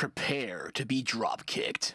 Prepare to be drop kicked.